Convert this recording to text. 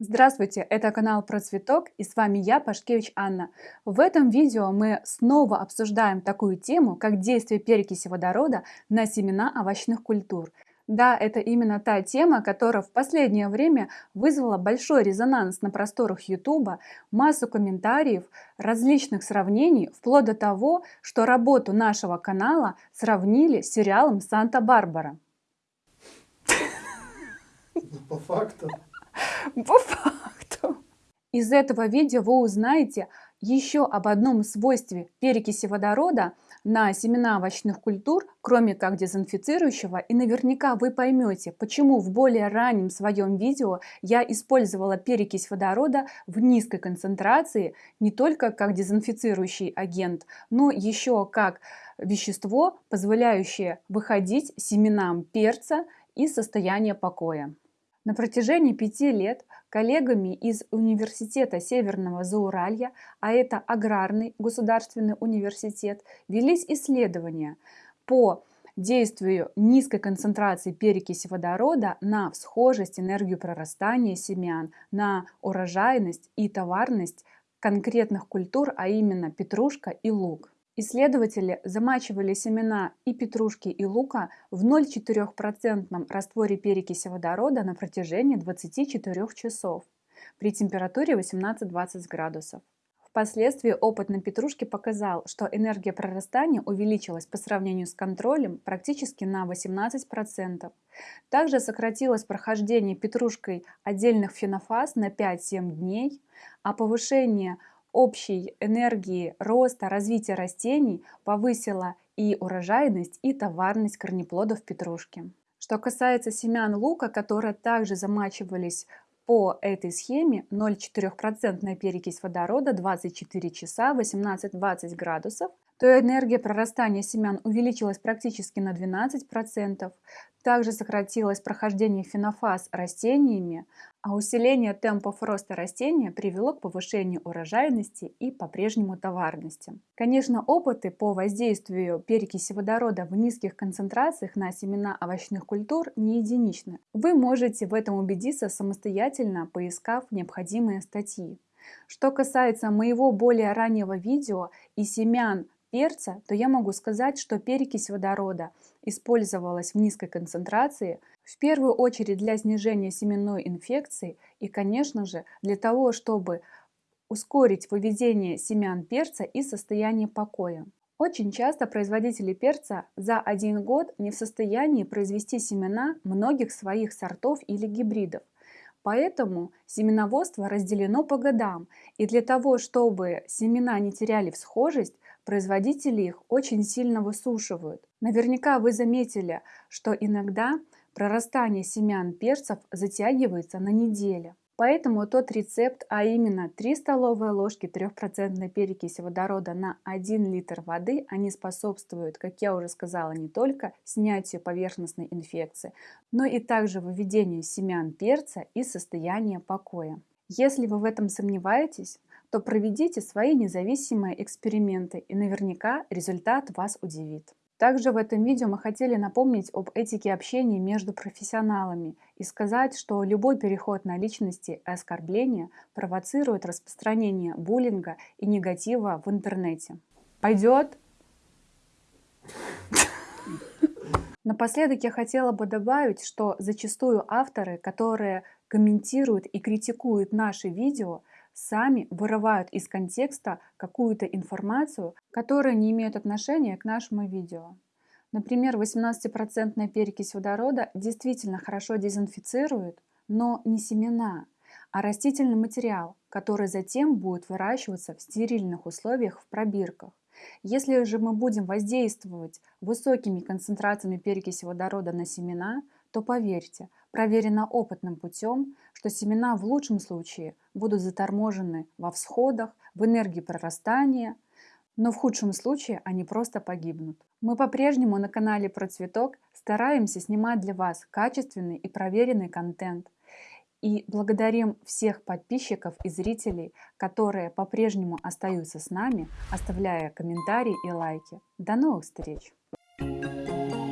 Здравствуйте, это канал Про Цветок и с вами я, Пашкевич Анна. В этом видео мы снова обсуждаем такую тему, как действие перекиси водорода на семена овощных культур. Да, это именно та тема, которая в последнее время вызвала большой резонанс на просторах YouTube, массу комментариев, различных сравнений, вплоть до того, что работу нашего канала сравнили с сериалом «Санта-Барбара». По факту. По факту. Из этого видео вы узнаете еще об одном свойстве перекиси водорода на семена овощных культур, кроме как дезинфицирующего, и наверняка вы поймете, почему в более раннем своем видео я использовала перекись водорода в низкой концентрации не только как дезинфицирующий агент, но еще как вещество, позволяющее выходить семенам перца из состояния покоя. На протяжении пяти лет коллегами из Университета Северного Зауралья, а это Аграрный государственный университет, велись исследования по действию низкой концентрации перекиси водорода на всхожесть, энергию прорастания семян, на урожайность и товарность конкретных культур, а именно петрушка и лук. Исследователи замачивали семена и петрушки, и лука в 0,4% растворе перекиси водорода на протяжении 24 часов при температуре 18-20 градусов. Впоследствии опыт на петрушке показал, что энергия прорастания увеличилась по сравнению с контролем практически на 18%. Также сократилось прохождение петрушкой отдельных фенофаз на 5-7 дней, а повышение общей энергии роста, развития растений повысила и урожайность, и товарность корнеплодов петрушки. Что касается семян лука, которые также замачивались по этой схеме 0,4% перекись водорода 24 часа 18-20 градусов, то энергия прорастания семян увеличилась практически на 12%, также сократилось прохождение фенофаз растениями, а усиление темпов роста растения привело к повышению урожайности и по-прежнему товарности. Конечно, опыты по воздействию перекиси водорода в низких концентрациях на семена овощных культур не единичны. Вы можете в этом убедиться самостоятельно, поискав необходимые статьи. Что касается моего более раннего видео и семян перца, то я могу сказать, что перекись водорода использовалась в низкой концентрации в первую очередь для снижения семенной инфекции и, конечно же, для того, чтобы ускорить выведение семян перца из состояния покоя. Очень часто производители перца за один год не в состоянии произвести семена многих своих сортов или гибридов. Поэтому семеноводство разделено по годам, и для того, чтобы семена не теряли всхожесть, производители их очень сильно высушивают. Наверняка вы заметили, что иногда прорастание семян перцев затягивается на неделю. Поэтому тот рецепт, а именно 3 столовые ложки 3% перекиси водорода на 1 литр воды, они способствуют, как я уже сказала, не только снятию поверхностной инфекции, но и также выведению семян перца из состояния покоя. Если вы в этом сомневаетесь, то проведите свои независимые эксперименты и наверняка результат вас удивит. Также в этом видео мы хотели напомнить об этике общения между профессионалами и сказать, что любой переход на личности и оскорбления провоцирует распространение буллинга и негатива в интернете. Пойдет? Напоследок я хотела бы добавить, что зачастую авторы, которые комментируют и критикуют наши видео, сами вырывают из контекста какую-то информацию, которая не имеет отношения к нашему видео. Например, 18% перекись водорода действительно хорошо дезинфицирует, но не семена, а растительный материал, который затем будет выращиваться в стерильных условиях в пробирках. Если же мы будем воздействовать высокими концентрациями перекиси водорода на семена, то поверьте, проверено опытным путем, что семена в лучшем случае будут заторможены во всходах, в энергии прорастания, но в худшем случае они просто погибнут. Мы по-прежнему на канале Про Цветок стараемся снимать для вас качественный и проверенный контент. И благодарим всех подписчиков и зрителей, которые по-прежнему остаются с нами, оставляя комментарии и лайки. До новых встреч! thank you